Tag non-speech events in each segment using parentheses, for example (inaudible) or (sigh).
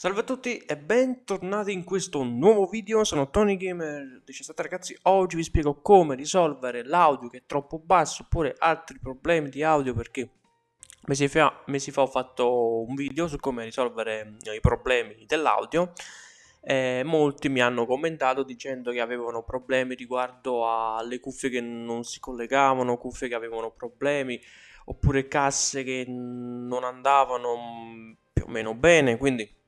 Salve a tutti e bentornati in questo nuovo video, sono Tony Gamer 17 ragazzi, oggi vi spiego come risolvere l'audio che è troppo basso oppure altri problemi di audio perché mesi fa, mesi fa ho fatto un video su come risolvere eh, i problemi dell'audio e molti mi hanno commentato dicendo che avevano problemi riguardo alle cuffie che non si collegavano, cuffie che avevano problemi oppure casse che non andavano mm, più o meno bene, quindi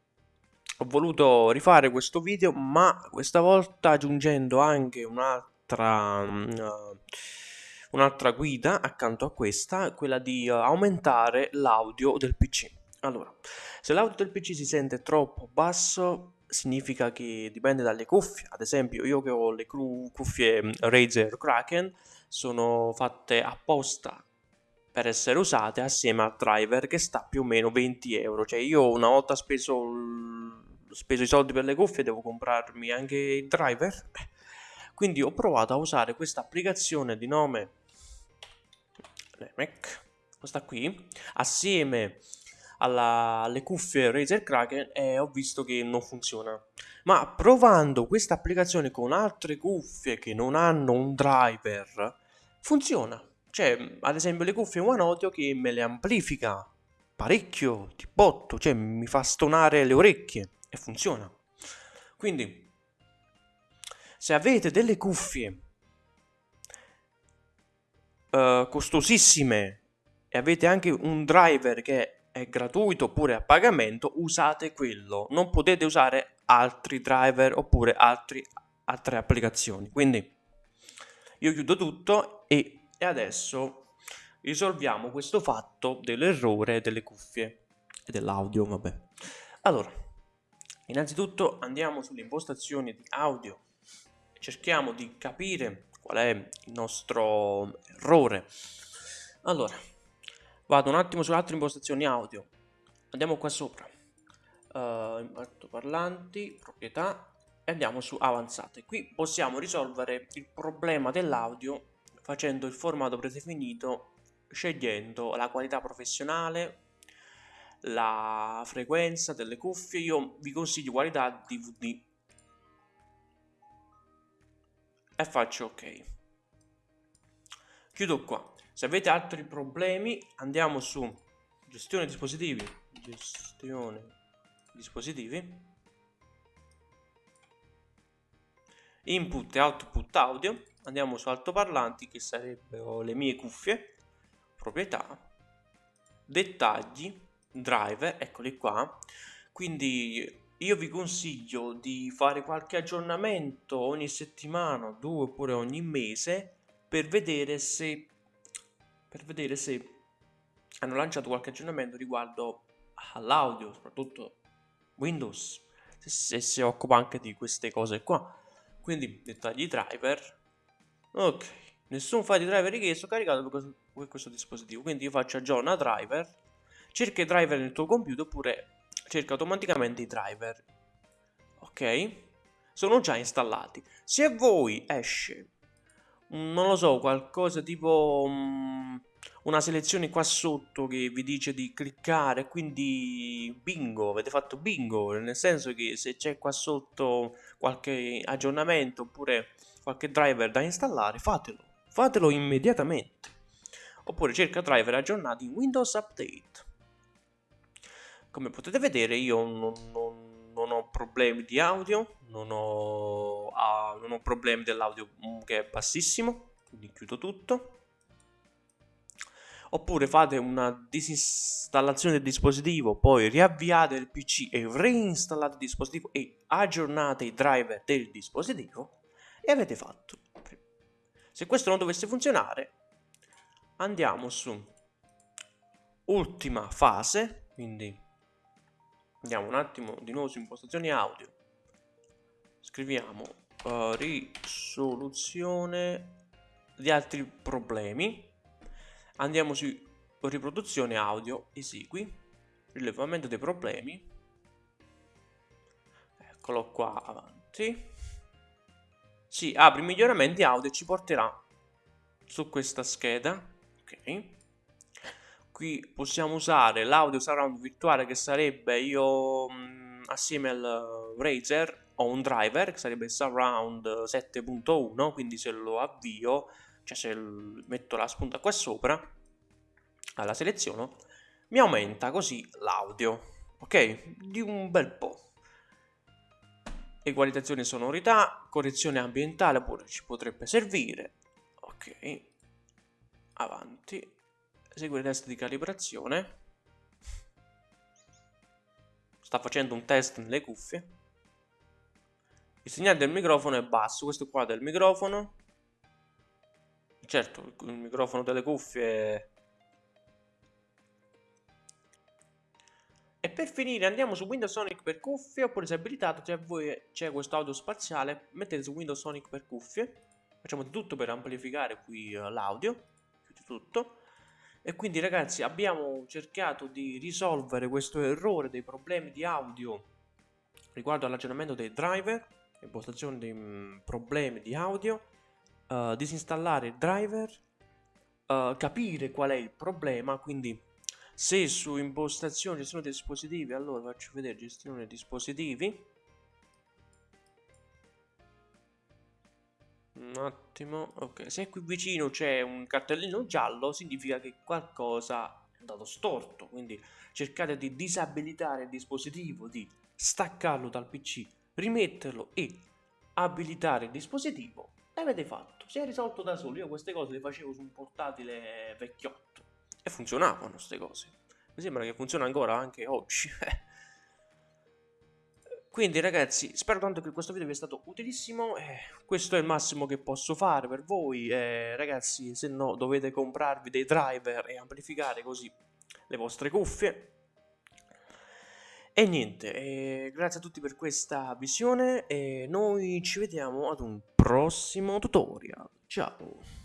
ho voluto rifare questo video ma questa volta aggiungendo anche un'altra uh, un'altra guida accanto a questa quella di uh, aumentare l'audio del pc allora se l'audio del pc si sente troppo basso significa che dipende dalle cuffie. Ad esempio io che ho le cuffie Razer Kraken sono fatte apposta per essere usate assieme al driver che sta più o meno 20 euro cioè io una volta speso speso i soldi per le cuffie, devo comprarmi anche il driver. (laughs) Quindi ho provato a usare questa applicazione di nome Mac, questa qui, assieme alla, alle cuffie Razer Kraken e ho visto che non funziona. Ma provando questa applicazione con altre cuffie che non hanno un driver, funziona. Cioè, ad esempio le cuffie One Audio che me le amplifica parecchio, di botto, cioè mi fa stonare le orecchie e funziona. Quindi, se avete delle cuffie uh, costosissime e avete anche un driver che è gratuito oppure a pagamento, usate quello. Non potete usare altri driver oppure altri, altre applicazioni. Quindi, io chiudo tutto e, e adesso risolviamo questo fatto dell'errore delle cuffie e dell'audio, vabbè. Allora, Innanzitutto andiamo sulle impostazioni di audio cerchiamo di capire qual è il nostro errore. Allora, vado un attimo sulle altre impostazioni audio. Andiamo qua sopra. Uh, altoparlanti, proprietà e andiamo su avanzate. Qui possiamo risolvere il problema dell'audio facendo il formato predefinito scegliendo la qualità professionale la frequenza delle cuffie, io vi consiglio qualità DVD e faccio ok. Chiudo qua. Se avete altri problemi andiamo su gestione dispositivi, gestione dispositivi, input e output audio, andiamo su altoparlanti che sarebbero le mie cuffie, proprietà, dettagli, driver, eccoli qua. Quindi io vi consiglio di fare qualche aggiornamento ogni settimana, due oppure ogni mese per vedere se per vedere se hanno lanciato qualche aggiornamento riguardo all'audio, soprattutto Windows, se, si occupa anche di queste cose qua. Quindi dettagli driver. Ok, nessun file di driver richiesto caricato per questo, dispositivo. Quindi io faccio aggiorna driver cerca i driver nel tuo computer oppure cerca automaticamente i driver. Ok? Sono già installati. Se a voi esce, non lo so, qualcosa tipo um, una selezione qua sotto che vi dice di cliccare, quindi bingo, avete fatto bingo, nel senso che se c'è qua sotto qualche aggiornamento oppure qualche driver da installare, fatelo, fatelo immediatamente. Oppure cerca driver aggiornati in Windows Update. Come potete vedere io non, non, non ho problemi di audio, non ho, ah, non ho problemi dell'audio mm, che è bassissimo, quindi chiudo tutto. Oppure fate una disinstallazione del dispositivo, poi riavviate il PC e reinstallate il dispositivo e aggiornate i driver del dispositivo e avete fatto. Se questo non dovesse funzionare, andiamo su ultima fase, quindi andiamo un attimo di nuovo su impostazioni audio scriviamo uh, risoluzione di altri problemi andiamo su riproduzione audio esegui rilevamento dei problemi. Eccolo qua avanti. Si apri miglioramenti audio e ci porterà su questa scheda ok. Qui possiamo usare l'audio surround virtuale che sarebbe io mh, mm, assieme al Razer ho un driver che sarebbe Surround 7.1 quindi se lo avvio cioè se metto la spunta qua sopra alla seleziono mi aumenta così l'audio ok? Di un bel po' equalizzazione sonorità correzione ambientale pure ci potrebbe servire ok? Avanti. Esegue il test di calibrazione. Sta facendo un test nelle cuffie. Il segnale del microfono è basso questo qua del microfono certo il microfono delle cuffie. E per finire andiamo su Windows Sonic per cuffie. Oppure se abilitato se a voi c'è questo audio spaziale. Mettete su Windows Sonic per cuffie. Facciamo tutto per amplificare qui uh, l'audio. Di tutto. E quindi ragazzi abbiamo cercato di risolvere questo errore dei problemi di audio riguardo all'aggiornamento dei driver impostazione dei mm, problemi di audio uh, disinstallare il driver uh, capire qual è il problema quindi se su impostazione gestione dispositivi allora faccio vedere gestione dispositivi. Un attimo, ok, se qui vicino c'è un cartellino giallo significa che qualcosa è andato storto, quindi cercate di disabilitare il dispositivo, di staccarlo dal PC, rimetterlo e abilitare il dispositivo l'avete fatto, si è risolto da solo, io queste cose le facevo su un portatile vecchiotto. E funzionavano queste cose, mi sembra che funziona ancora anche oggi, (laughs) Quindi ragazzi, spero tanto che questo video vi sia stato utilissimo, eh, questo è il massimo che posso fare per voi, eh, ragazzi se no dovete comprarvi dei driver e amplificare così le vostre cuffie. E niente, eh, grazie a tutti per questa visione e noi ci vediamo ad un prossimo tutorial, ciao!